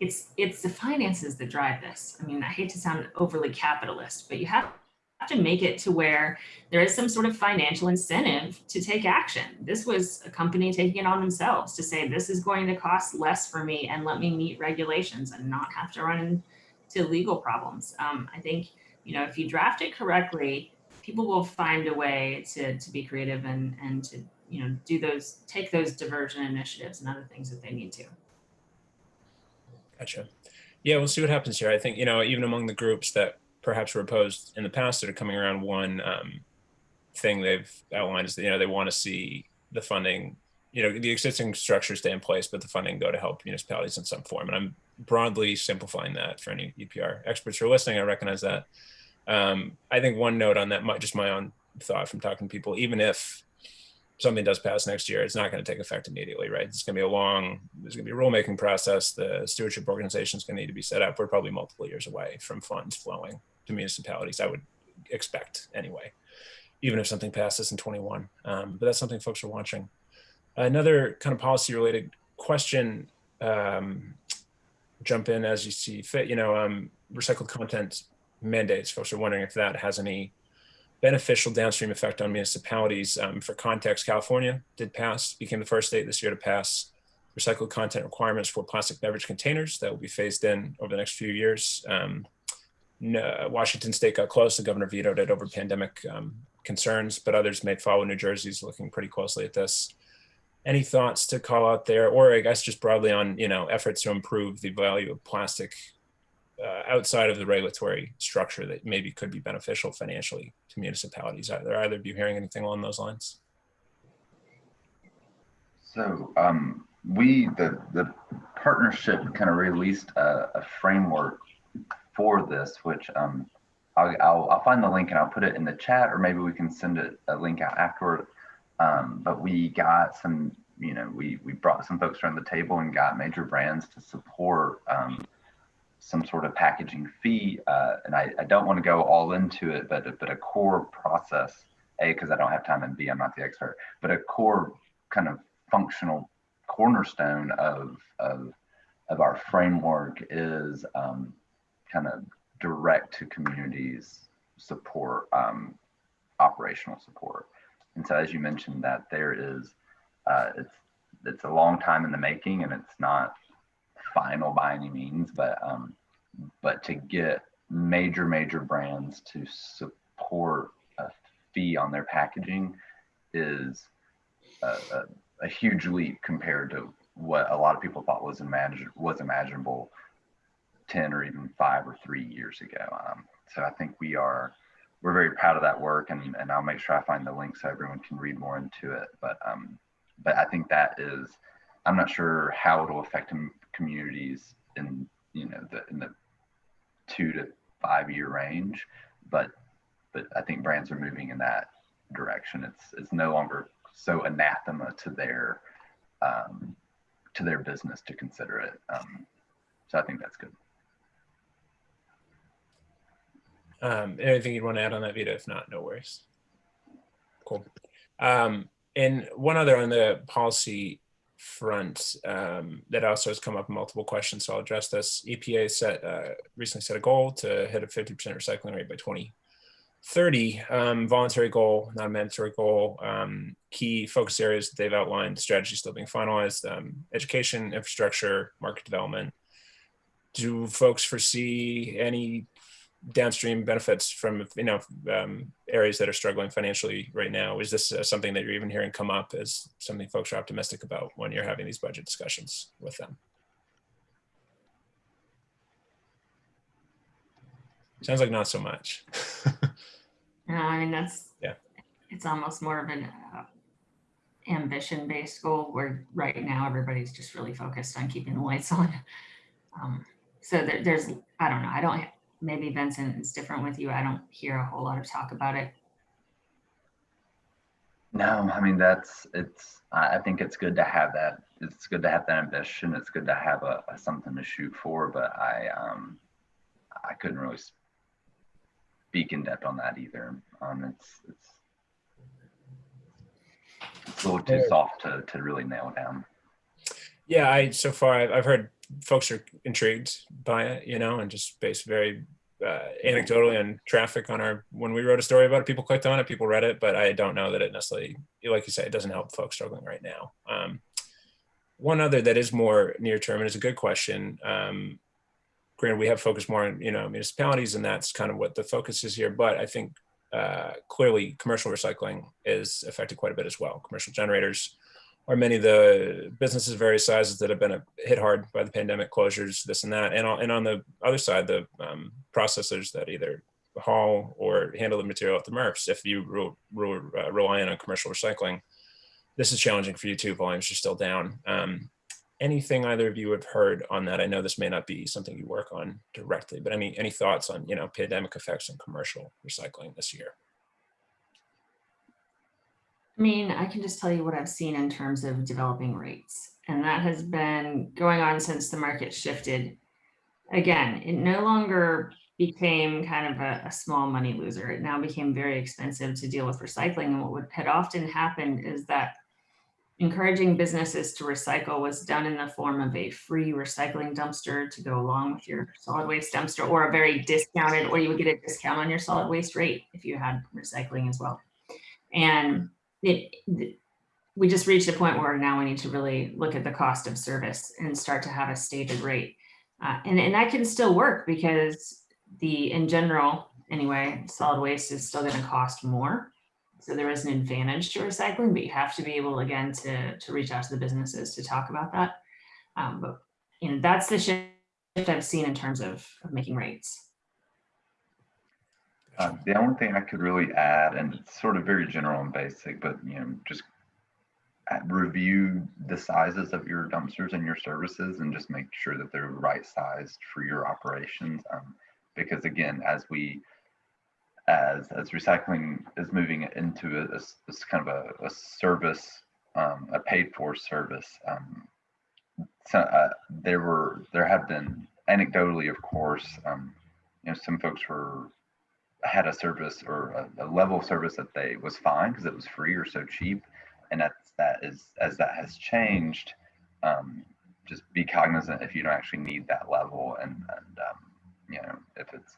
it's it's the finances that drive this. I mean, I hate to sound overly capitalist, but you have to make it to where there is some sort of financial incentive to take action. This was a company taking it on themselves to say, this is going to cost less for me and let me meet regulations and not have to run into legal problems. Um, I think, you know, if you draft it correctly, people will find a way to, to be creative and, and to, you know, do those, take those diversion initiatives and other things that they need to. Gotcha. Yeah, we'll see what happens here. I think, you know, even among the groups that perhaps were opposed in the past that are coming around, one um, thing they've outlined is that, you know, they want to see the funding, you know, the existing structure stay in place, but the funding go to help municipalities in some form. And I'm broadly simplifying that for any EPR experts who are listening. I recognize that. Um, I think one note on that, might just my own thought from talking to people, even if something does pass next year, it's not going to take effect immediately, right? It's going to be a long, there's going to be a rulemaking process. The stewardship organization is going to need to be set up. We're probably multiple years away from funds flowing to municipalities, I would expect anyway, even if something passes in 21. Um, but that's something folks are watching. Another kind of policy related question, um, jump in as you see fit, you know, um, recycled content mandates. Folks are wondering if that has any beneficial downstream effect on municipalities. Um, for context, California did pass, became the first state this year to pass recycled content requirements for plastic beverage containers that will be phased in over the next few years. Um, no, Washington state got close, the governor vetoed it over pandemic um, concerns, but others may follow. New Jersey's looking pretty closely at this. Any thoughts to call out there, or I guess just broadly on you know efforts to improve the value of plastic uh, outside of the regulatory structure that maybe could be beneficial financially to municipalities? Are either of you hearing anything along those lines? So um, we, the, the partnership kind of released a, a framework for this, which um, I'll, I'll, I'll, find the link and I'll put it in the chat, or maybe we can send it, a link out afterward. Um, but we got some, you know, we, we brought some folks around the table and got major brands to support um, some sort of packaging fee. Uh, and I, I don't want to go all into it, but, but a core process, A, because I don't have time, and B, I'm not the expert, but a core kind of functional cornerstone of, of, of our framework is um, kind of direct to communities support, um, operational support. And so as you mentioned that there is, uh, it's, it's a long time in the making and it's not final by any means, but um, but to get major major brands to support a fee on their packaging is a, a, a huge leap compared to what a lot of people thought was imagine was imaginable 10 or even five or three years ago. Um, so I think we are we're very proud of that work and, and I'll make sure I find the link so everyone can read more into it. But um, but I think that is I'm not sure how it'll affect communities in you know the in the two to five year range, but but I think brands are moving in that direction. It's it's no longer so anathema to their um, to their business to consider it. Um, so I think that's good. Um, anything you'd want to add on that, Vita? If not, no worries. Cool. Um, and one other on the policy front um, that also has come up in multiple questions. So I'll address this. EPA set uh, recently set a goal to hit a 50% recycling rate by 2030. Um, voluntary goal, not a mandatory goal. Um, key focus areas that they've outlined, strategy still being finalized, um, education, infrastructure, market development. Do folks foresee any downstream benefits from you know um, areas that are struggling financially right now? Is this uh, something that you're even hearing come up as something folks are optimistic about when you're having these budget discussions with them? Sounds like not so much. no, I mean that's yeah. It's almost more of an uh, ambition-based goal where right now everybody's just really focused on keeping the lights on. Um, so there, there's I don't know. I don't maybe Vincent is different with you. I don't hear a whole lot of talk about it. No, I mean that's it's. I think it's good to have that. It's good to have that ambition. It's good to have a, a something to shoot for. But I um, I couldn't really speak in depth on that either. Um, it's it's it's a little too soft to to really nail down. Yeah, I so far I've, I've heard folks are intrigued by it, you know, and just based very uh, anecdotally on traffic on our when we wrote a story about it, people clicked on it, people read it, but I don't know that it necessarily, like you say, it doesn't help folks struggling right now. Um, one other that is more near term and is a good question. Um, granted, we have focused more on you know municipalities, and that's kind of what the focus is here. But I think uh, clearly commercial recycling is affected quite a bit as well. Commercial generators or many of the businesses of various sizes that have been hit hard by the pandemic closures, this and that. And on, and on the other side, the um, processors that either haul or handle the material at the MRFs, if you uh, rely on commercial recycling, this is challenging for you too. Volumes are still down. Um, anything either of you have heard on that? I know this may not be something you work on directly, but any any thoughts on you know pandemic effects on commercial recycling this year? I mean, I can just tell you what I've seen in terms of developing rates, and that has been going on since the market shifted. Again, it no longer became kind of a, a, small money loser. It now became very expensive to deal with recycling. And what would, had often happened is that encouraging businesses to recycle was done in the form of a free recycling dumpster to go along with your solid waste dumpster or a very discounted, or you would get a discount on your solid waste rate if you had recycling as well. And it, we just reached a point where now we need to really look at the cost of service and start to have a stated rate. Uh, and, and that can still work because the, in general, anyway, solid waste is still going to cost more. So there is an advantage to recycling, but you have to be able, again, to, to reach out to the businesses to talk about that. Um, but, you know, that's the shift I've seen in terms of, of making rates. Uh, the only thing I could really add, and it's sort of very general and basic, but you know, just review the sizes of your dumpsters and your services, and just make sure that they're right sized for your operations. Um, because again, as we as as recycling is moving into a, a, a kind of a, a service, um, a paid for service, um, so, uh, there were there have been anecdotally, of course, um, you know, some folks were had a service or a, a level of service that they was fine because it was free or so cheap, and that's that is as that has changed. Um, just be cognizant if you don't actually need that level, and and um, you know if it's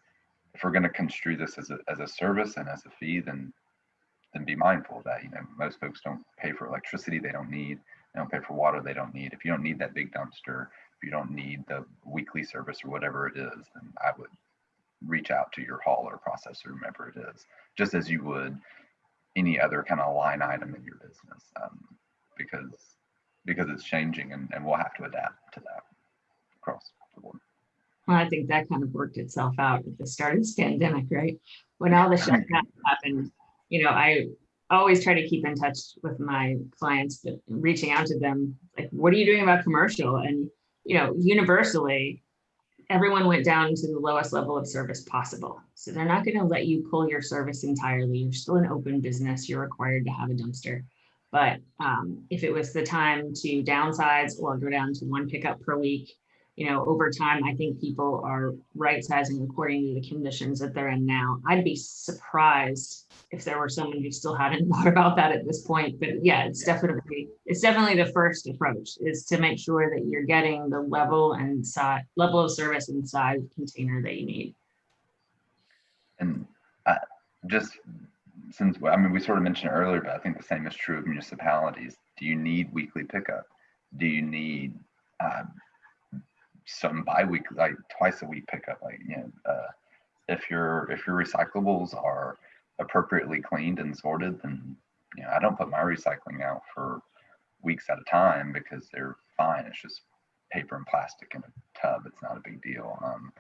if we're going to construe this as a as a service and as a fee, then then be mindful that. You know, most folks don't pay for electricity they don't need. They don't pay for water they don't need. If you don't need that big dumpster, if you don't need the weekly service or whatever it is, then I would reach out to your hauler processor, whomever it is, just as you would any other kind of line item in your business, um, because because it's changing and, and we'll have to adapt to that across the board. Well, I think that kind of worked itself out at the start of this pandemic, right? When all the shutdown happened, you know, I always try to keep in touch with my clients, but reaching out to them, like, what are you doing about commercial? And, you know, universally, everyone went down to the lowest level of service possible. So they're not going to let you pull your service entirely. You're still an open business. You're required to have a dumpster. But um, if it was the time to downsize or go down to one pickup per week, you know, over time, I think people are right sizing according to the conditions that they're in now. I'd be surprised if there were someone who still hadn't thought about that at this point. But yeah, it's definitely it's definitely the first approach is to make sure that you're getting the level and size level of service and size container that you need. And uh, just since I mean we sort of mentioned earlier, but I think the same is true of municipalities. Do you need weekly pickup? Do you need uh, some bi-weekly, like twice a week pickup. Like you know, uh, if your if your recyclables are appropriately cleaned and sorted, then you know I don't put my recycling out for weeks at a time because they're fine. It's just paper and plastic in a tub. It's not a big deal. Um,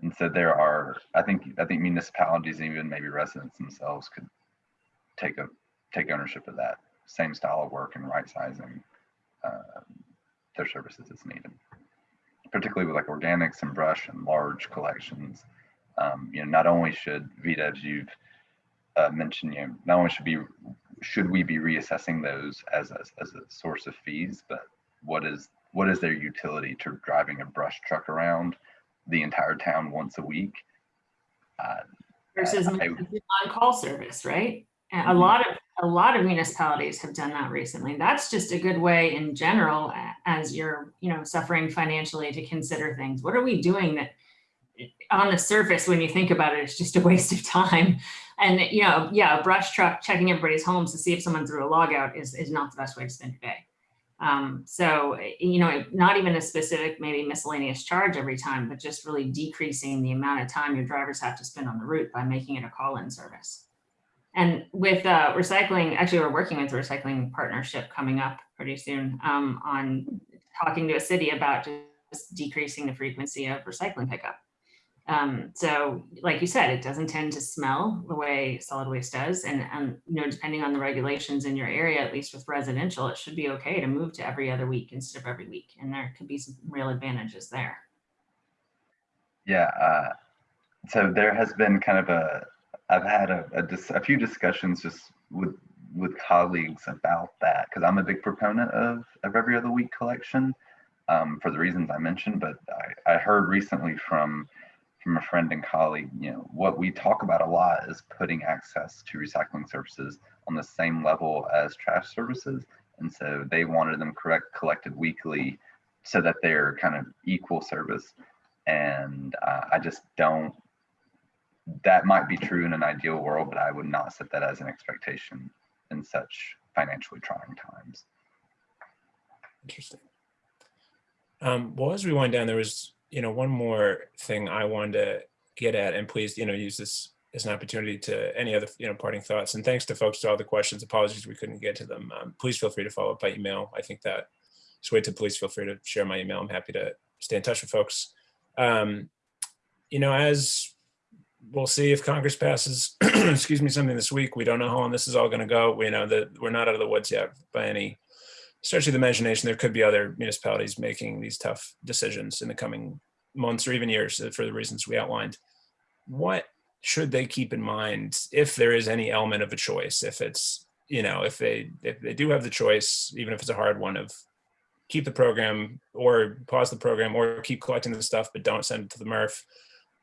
and so there are, I think, I think municipalities, and even maybe residents themselves, could take a take ownership of that same style of work and right sizing uh, their services as needed particularly with like organics and brush and large collections. Um, you know, not only should VDEVs as you've uh, mentioned, you know, not only should be should we be reassessing those as a, as a source of fees, but what is what is their utility to driving a brush truck around the entire town once a week? Uh, Versus on-call service, right? a mm-hmm. lot of a lot of municipalities have done that recently. That's just a good way in general, as you're, you know, suffering financially to consider things. What are we doing that on the surface, when you think about it, it's just a waste of time. And, you know, yeah, a brush truck checking everybody's homes to see if someone threw a log out is, is not the best way to spend your day. Um, so, you know, not even a specific, maybe miscellaneous charge every time, but just really decreasing the amount of time your drivers have to spend on the route by making it a call-in service. And with uh, recycling, actually, we're working with a recycling partnership coming up pretty soon um, on talking to a city about just decreasing the frequency of recycling pickup. Um, so like you said, it doesn't tend to smell the way solid waste does. And, and, you know, depending on the regulations in your area, at least with residential, it should be okay to move to every other week instead of every week. And there could be some real advantages there. Yeah. Uh, so there has been kind of a, I've had a, a, a few discussions just with, with colleagues about that because I'm a big proponent of, of every other week collection um, for the reasons I mentioned. But I, I heard recently from from a friend and colleague, you know, what we talk about a lot is putting access to recycling services on the same level as trash services. And so they wanted them correct collected weekly so that they're kind of equal service. And uh, I just don't, that might be true in an ideal world, but I would not set that as an expectation in such financially trying times. Interesting. Um, well, as we wind down, there was you know, one more thing I wanted to get at, and please, you know, use this as an opportunity to any other, you know, parting thoughts. And thanks to folks to all the questions. Apologies we couldn't get to them. Um, please feel free to follow up by email. I think that to please feel free to share my email. I'm happy to stay in touch with folks. Um, you know, as we'll see if Congress passes, excuse me, something this week. We don't know how long this is all going to go. We know that we're not out of the woods yet by any stretch of the imagination, there could be other municipalities making these tough decisions in the coming months or even years for the reasons we outlined. What should they keep in mind if there is any element of a choice? If it's, you know, if they if they do have the choice, even if it's a hard one of keep the program or pause the program or keep collecting the stuff, but don't send it to the MRF,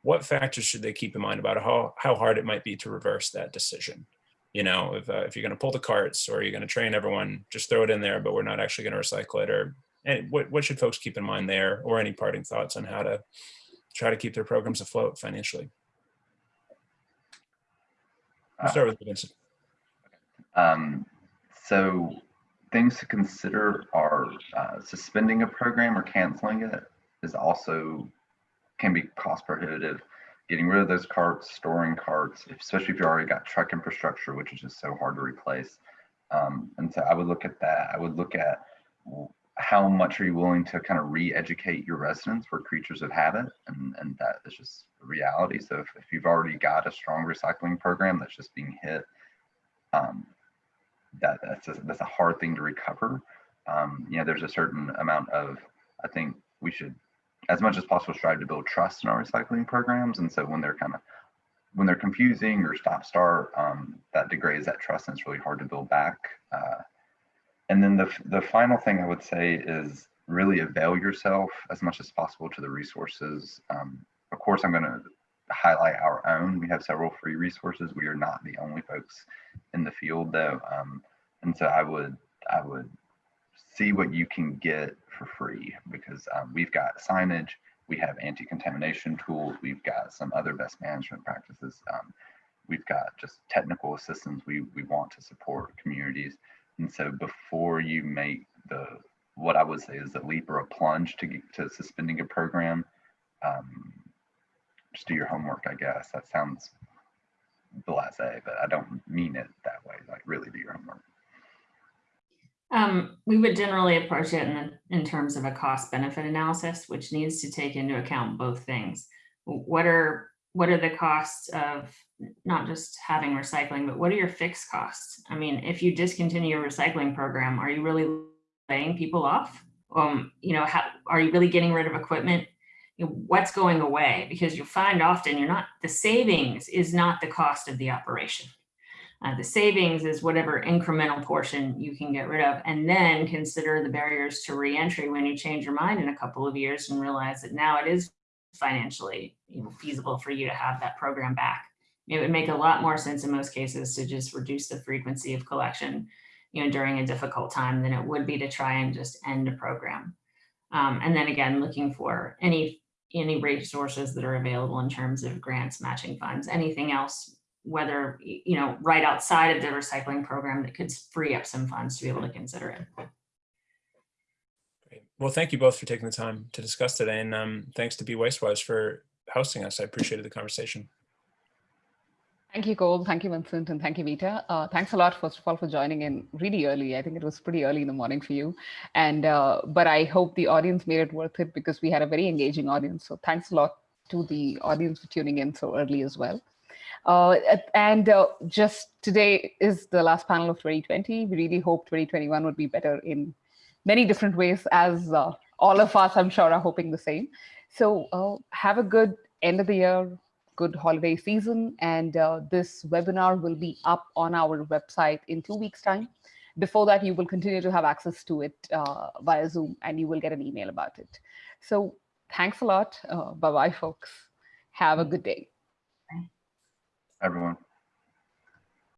what factors should they keep in mind about how, how hard it might be to reverse that decision? you know, if, uh, if you're going to pull the carts or you're going to train everyone, just throw it in there, but we're not actually going to recycle it or and what, what should folks keep in mind there or any parting thoughts on how to try to keep their programs afloat financially? I'll start with Vincent. Um, so things to consider are uh, suspending a program or canceling it is also can be cost prohibitive getting rid of those carts, storing carts, especially if you already got truck infrastructure, which is just so hard to replace. Um, and so I would look at that. I would look at how much are you willing to kind of re-educate your residents? We're creatures of habit, and, and that is just a reality. So if, if you've already got a strong recycling program that's just being hit, um, that that's a, that's a hard thing to recover. Um, you know, there's a certain amount of, I think we should as much as possible strive to build trust in our recycling programs. And so when they're kind of when they're confusing or stop start, um, that degrades that trust and it's really hard to build back. Uh, and then the, the final thing I would say is really avail yourself as much as possible to the resources. Um, of course, I'm going to highlight our own. We have several free resources. We are not the only folks in the field though. Um, and so I would, I would see what you can get for free because um, we've got signage, we have anti-contamination tools, we've got some other best management practices. Um, we've got just technical assistance we, we want to support communities. And so before you make the, what I would say is a leap or a plunge to, to suspending a program, um, just do your homework, I guess. That sounds blasé, but I don't mean it that way. Like really do your homework. Um, we would generally approach it in, in terms of a cost benefit analysis, which needs to take into account both things. What are what are the costs of not just having recycling, but what are your fixed costs? I mean, if you discontinue your recycling program, are you really laying people off? Um, you know, how, are you really getting rid of equipment? You know, what's going away? Because you find often you're not, the savings is not the cost of the operation. Uh, the savings is whatever incremental portion you can get rid of, and then consider the barriers to reentry when you change your mind in a couple of years and realize that now it is financially you know, feasible for you to have that program back. It would make a lot more sense in most cases to just reduce the frequency of collection you know, during a difficult time than it would be to try and just end a program. Um, and then again, looking for any any resources that are available in terms of grants, matching funds, anything else whether, you know, right outside of the recycling program that could free up some funds to be able to consider it. Great. Well, thank you both for taking the time to discuss today. And um, thanks to Be Wastewise for hosting us. I appreciated the conversation. Thank you, Cole. Thank you, Vincent, and thank you, Vita. Uh, thanks a lot, first of all, for joining in really early. I think it was pretty early in the morning for you, and uh, but I hope the audience made it worth it because we had a very engaging audience. So thanks a lot to the audience for tuning in so early as well. Uh, and uh, just today is the last panel of 2020. We really hope 2021 would be better in many different ways, as uh, all of us, I'm sure, are hoping the same. So uh, have a good end of the year, good holiday season. And uh, this webinar will be up on our website in two weeks time. Before that, you will continue to have access to it uh, via Zoom and you will get an email about it. So thanks a lot. Uh, Bye-bye, folks. Have a good day. Everyone.